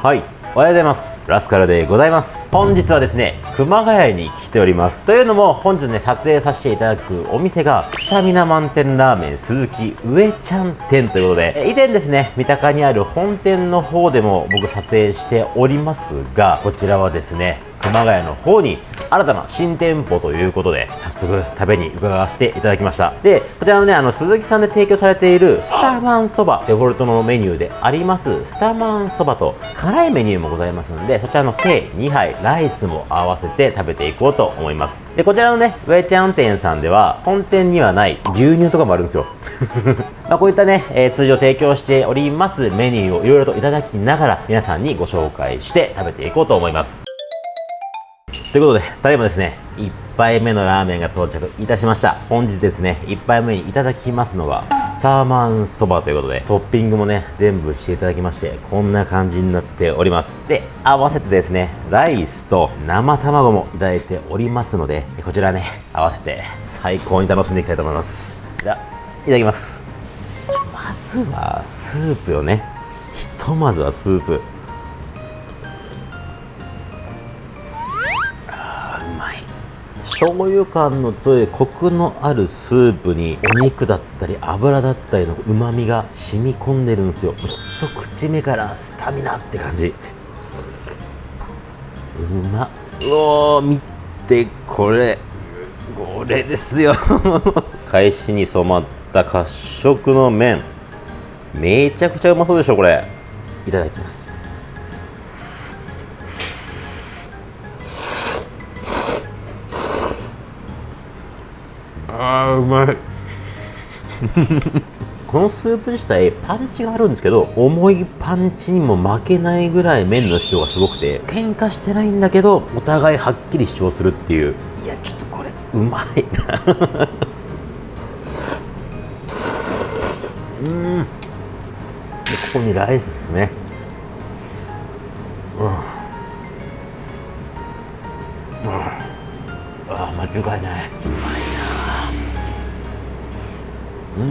はい。おはようございます。ラスカルでございます。本日はですね熊谷に来ております。というのも本日ね撮影させていただくお店がスタミナ満点ラーメン鈴木上ちゃん店ということで以前ですね三鷹にある本店の方でも僕撮影しておりますがこちらはですね熊谷の方に新たな新店舗ということで早速食べに伺わせていただきました。でこちらのねあの鈴木さんで提供されているスタマンそばデフォルトのメニューでありますスタマンそばと辛いメニューもございますのでそちらの計2杯ライスも合わせて食べていこうと思います。でこちらのね上ちゃん店さんでは本店にはない牛乳とかもあるんですよ。まあこういったね、えー、通常提供しておりますメニューをいろいろといただきながら皆さんにご紹介して食べていこうと思います。ということで、ただいまですね、1杯目のラーメンが到着いたしました。本日ですね、1杯目にいただきますのは、スターマンそばということで、トッピングもね、全部していただきまして、こんな感じになっております。で、合わせてですね、ライスと生卵もいただいておりますので、こちらね、合わせて最高に楽しんでいきたいと思います。では、いただきます。まずは、スープよね。ひとまずはスープ。醤油感の強いコクのあるスープにお肉だったり油だったりのうまみが染み込んでるんですよ。一口目からスタミナって感じ。うまっ。うお見てこれ。これですよ。返しに染まった褐色の麺。めちゃくちゃうまそうでしょこれ。いただきます。あーうまい。このスープ自体パンチがあるんですけど重いパンチにも負けないぐらい麺の主張がすごくて喧嘩してないんだけどお互いはっきり主張するっていう。いやちょっとこれうまいな。うん。でここにライスですね。うん、うん、ああ間違いないうまい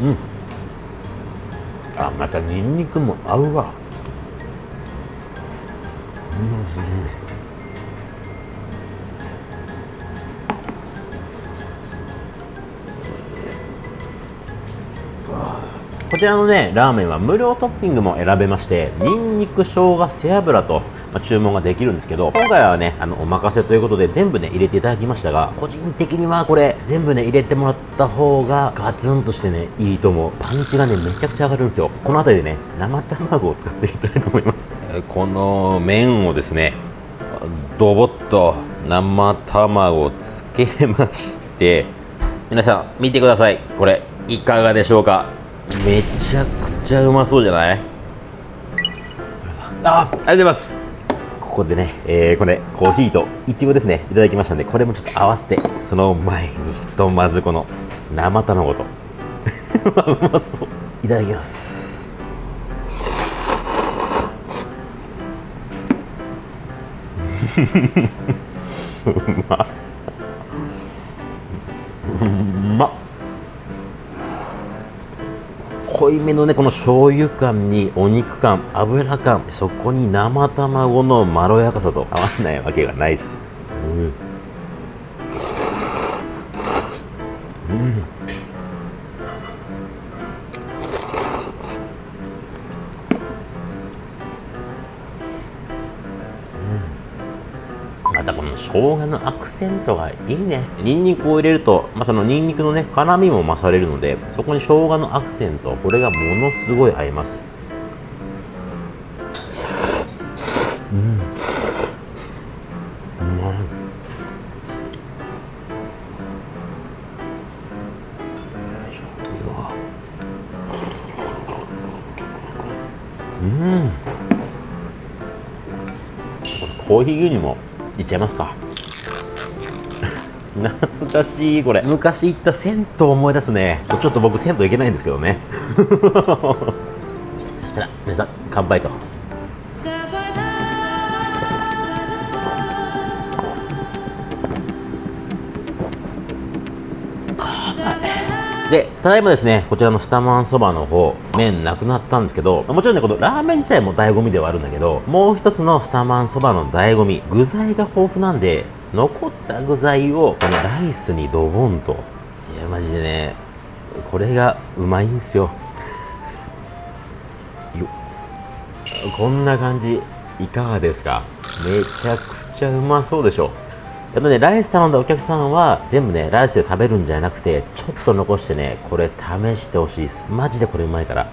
うん。うんあまたニンニクも合うわ。うん、うんこちらのねラーメンは無料トッピングも選べましてニンニク生姜背脂とま注文ができるんですけど今回はねあのお任せということで全部ね入れていただきましたが個人的にはこれ全部ね入れてもらった方がガツンとしてねいいと思う。パンチがねめちゃくちゃ上がるんですよ。この辺りでね生卵を使っていきたいと思います。この麺をですねドボッと生卵をつけまして皆さん見てください。これいかがでしょうか？めちゃくちゃうまそうじゃない？あありがとうございます。ここでね、えー、これコーヒーといちごですね。いただきましたんでこれもちょっと合わせてその前にひとまずこの生卵と。うまそう。いただきます。う まうまっ 濃いめのねこの醤油感にお肉感油感そこに生卵のまろやかさと合わないわけがないです、うん、うん。生姜のアクセントがいいね。ニンニクを入れると、まあ、そのニンニクのね辛みも増されるのでそこに生姜のアクセントこれがものすごい合います。うん。うまいうんコーヒー牛乳もいっちゃいますか。懐かしいこれ。昔行った銭湯思い出すね。ちょっと僕銭湯行けないんですけどね。そしたら皆さん乾杯と。で、ただいまですね、こちらのスタマンそばの方、麺なくなったんですけど、もちろんね、このラーメン自体も醍醐味ではあるんだけど、もう一つのスタマンそばの醍醐味、具材が豊富なんで、残った具材をこのライスにドボンと。いや、マジでね、これがうまいんすよ。よこんな感じ、いかがですか？めちゃくちゃうまそうでしょ。あとね、ライス頼んだお客さんは、全部ね、ライスで食べるんじゃなくて、ちょっと残してね、これ試してほしいです。マジでこれうまいから。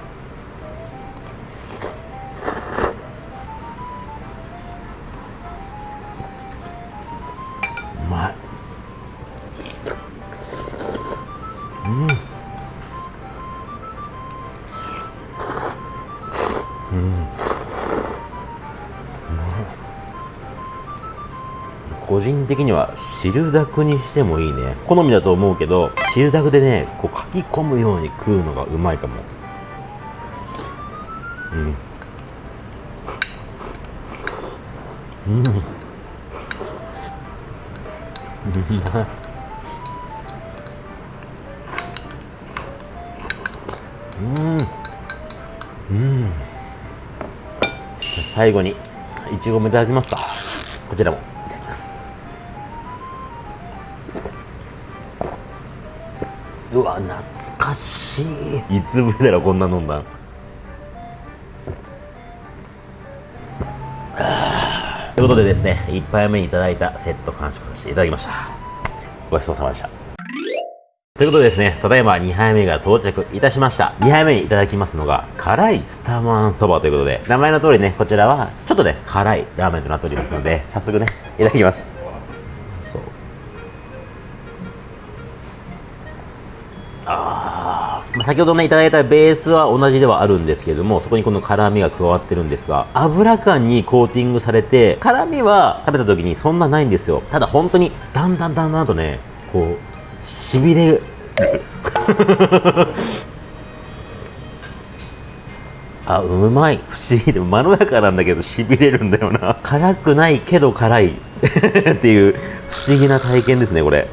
個人的には汁だくにしてもいいね。好みだと思うけど汁だくでねこう書き込むように食うのがうまいかも。うん。うん。うまいうん。うん最後にいちごもいただきますか。こちらも。うわ懐かしい。いつぶりだろこんな飲んだということでですね1杯目にいただいたセット完食させていただきました。ごちそうさまでした。ということでですね、ただいま2杯目が到着いたしました。2杯目にいただきますのが、辛いスタマンそばということで、名前の通りね、こちらは、ちょっとね、辛いラーメンとなっておりますので、早速ね、いただきます。まあ、先ほどねいただいたベースは同じではあるんですけれどもそこにこの辛みが加わってるんですが油感にコーティングされて辛みは食べた時にそんなないんですよ。ただ本当にだんだんだんだんとねこうしびれ あうまい。不思議でまろやかなんだけどしびれるんだよな。辛くないけど辛い。っていう不思議な体験ですねこれ。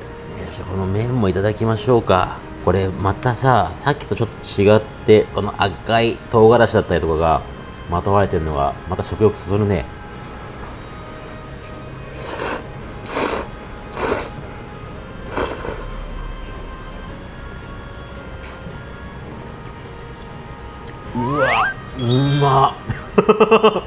この麺もいただきましょうか。これまたささっきとちょっと違ってこの赤い唐辛子だったりとかがまとわれてるのがまた食欲そそるね。うわうま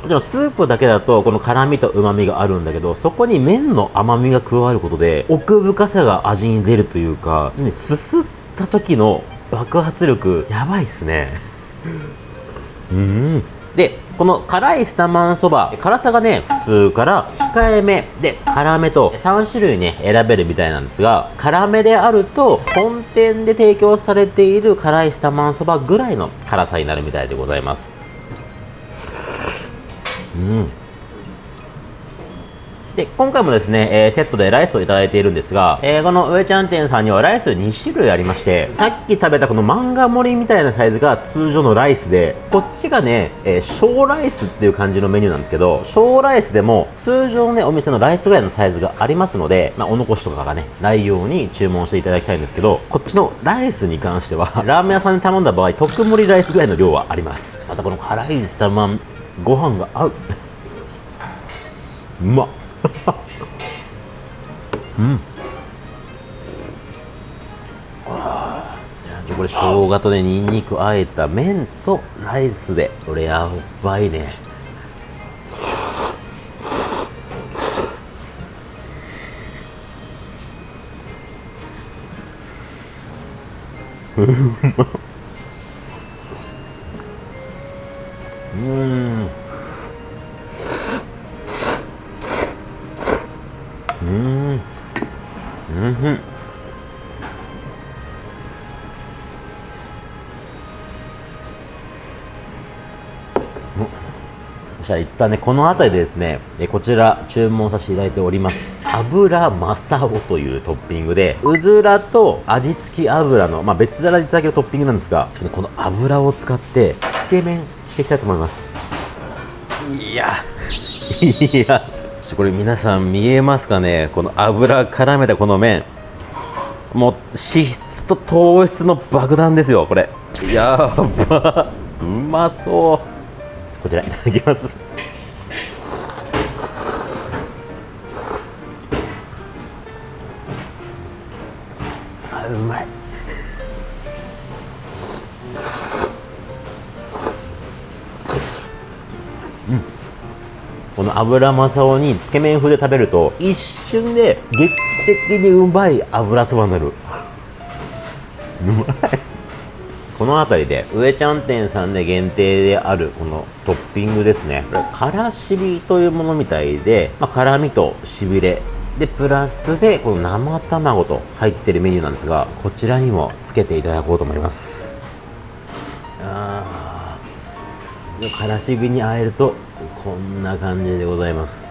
でもスープだけだとこの辛みと旨みがあるんだけどそこに麺の甘みが加わることで奥深さが味に出るというかすすってった時の爆発力やばいっすね。うん。でこの辛いスタマンそば辛さがね普通から控えめで辛めと3種類ね選べるみたいなんですが辛めであると本店で提供されている辛いスタマンそばぐらいの辛さになるみたいでございます。うん。で、今回もですね、えー、セットでライスをいただいているんですが、えー、この上ちゃん店さんにはライス2種類ありまして、さっき食べたこの漫画盛りみたいなサイズが通常のライスで、こっちがね、えー、小ライスっていう感じのメニューなんですけど、小ライスでも通常ね、お店のライスぐらいのサイズがありますので、まあ、お残しとかがね、ないように注文していただきたいんですけど、こっちのライスに関しては、ラーメン屋さんに頼んだ場合、特盛りライスぐらいの量はあります。またこの辛いスタマン、ご飯が合う。うまっ。うん。あじゃこれ生姜とねにんにくあえた麺とライスで。これやばいね。う んそしたら一旦ねこの辺りでですねこちら注文させていただいております。油マサオというトッピングでうずらと味付き油の、まあ、別皿でいただけるトッピングなんですがちょっとこの油を使ってつけ麺していきたいと思います。いや。いや。これ皆さん見えますかね？この油絡めたこの麺。もう脂質と糖質の爆弾ですよこれ。やば。うまそうこちらいただきます。あうまい。この油まさおにつけ麺風で食べると一瞬で劇的にうまい油そばになる。うまい。の辺りで上ちゃん店さんで限定であるこのトッピングですね。これからしびというものみたいで、まあ、辛みとしびれでプラスでこの生卵と入ってるメニューなんですがこちらにもつけていただこうと思います。あからしびにあえるとこんな感じでございます。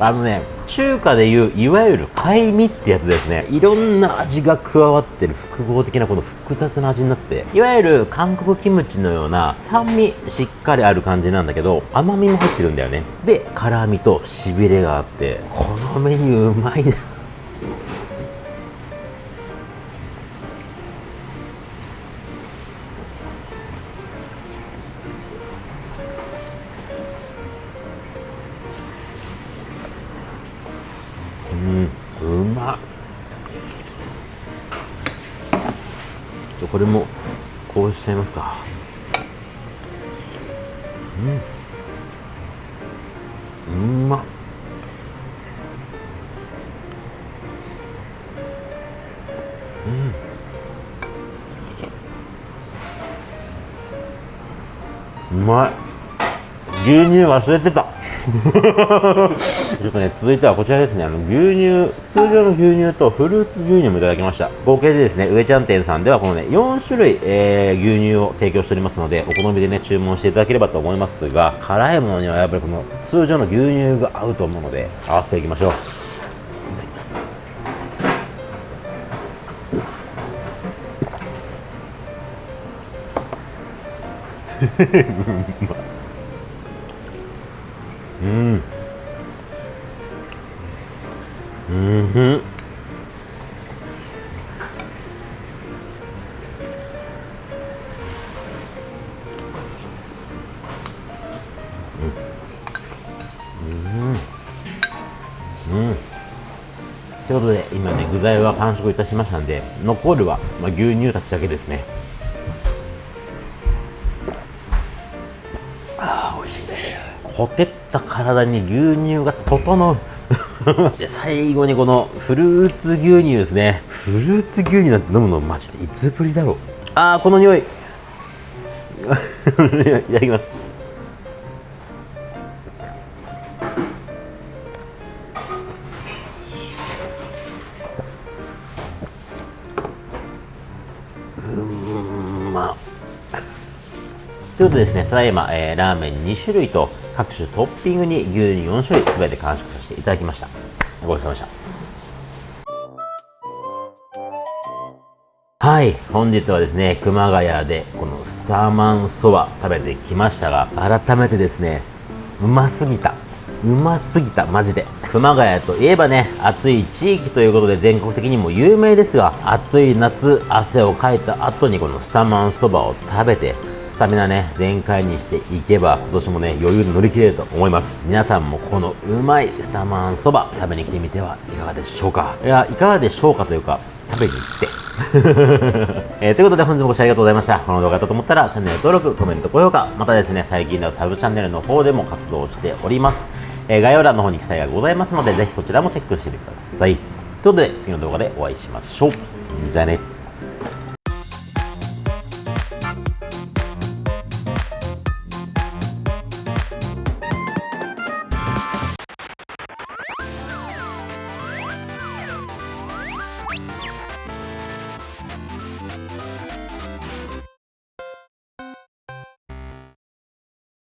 あのね中華でいういわゆる貝味ってやつですね。いろんな味が加わってる複合的なこの複雑な味になっていわゆる韓国キムチのような酸味しっかりある感じなんだけど甘みも入ってるんだよね。で辛みとしびれがあってこのメニューうまいな。ちょこれもこうしちゃいますか。うん。うま。っうん。うまい。牛乳忘れてた。ちょっとね続いてはこちらですね。あの牛乳通常の牛乳とフルーツ牛乳もいただきました。合計でですね上ちゃん店さんではこのね4種類、えー、牛乳を提供しておりますのでお好みでね注文していただければと思いますが辛いものにはやっぱりこの通常の牛乳が合うと思うので合わせていきましょう。いただきます。う んうん。ということで今ね具材は完食いたしましたんで残るは、まあ、牛乳たちだけですね。ああ美味しいね。ほてった体に牛乳が整う で最後にこのフルーツ牛乳ですね。フルーツ牛乳なんて飲むのマジでいつぶりだろう。ああこの匂い。いただきますということでですね、ただいま、えー、ラーメン2種類と各種トッピングに牛乳4種類全て完食させていただきました。ごちそうさまでした。はい、本日はですね、熊谷でこのスターマンそば食べてきましたが、改めてですね、うますぎた。うますぎた、マジで。熊谷といえばね、暑い地域ということで全国的にも有名ですが、暑い夏、汗をかいた後にこのスターマンそばを食べて、タミナね、全開にしていけば、今年もね、余裕で乗り切れると思います。皆さんもこのうまいスタマンそば食べに来てみてはいかがでしょうか？いや、いかがでしょうかというか、食べに行って。えー、ということで本日もご視聴ありがとうございました。この動画だったと思ったらチャンネル登録、コメント、高評価、またですね、最近ではサブチャンネルの方でも活動しております。えー、概要欄の方に記載がございますので、ぜひそちらもチェックしてみてください。ということで、次の動画でお会いしましょう。じゃあね。